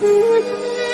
不在